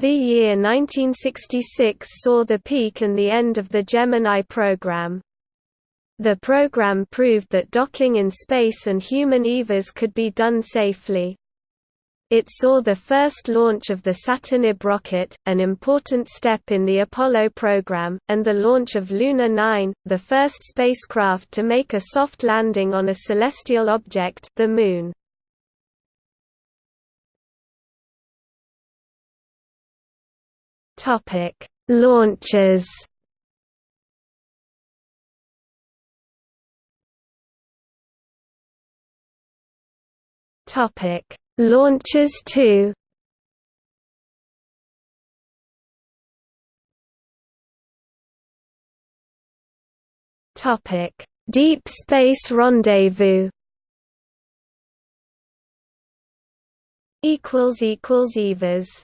The year 1966 saw the peak and the end of the Gemini program. The program proved that docking in space and human EVAs could be done safely. It saw the first launch of the Saturn IB rocket, an important step in the Apollo program, and the launch of Luna 9, the first spacecraft to make a soft landing on a celestial object the Moon. Topic: Launches. Topic: Launches 2. Topic: Deep Space Rendezvous. Equals equals Evas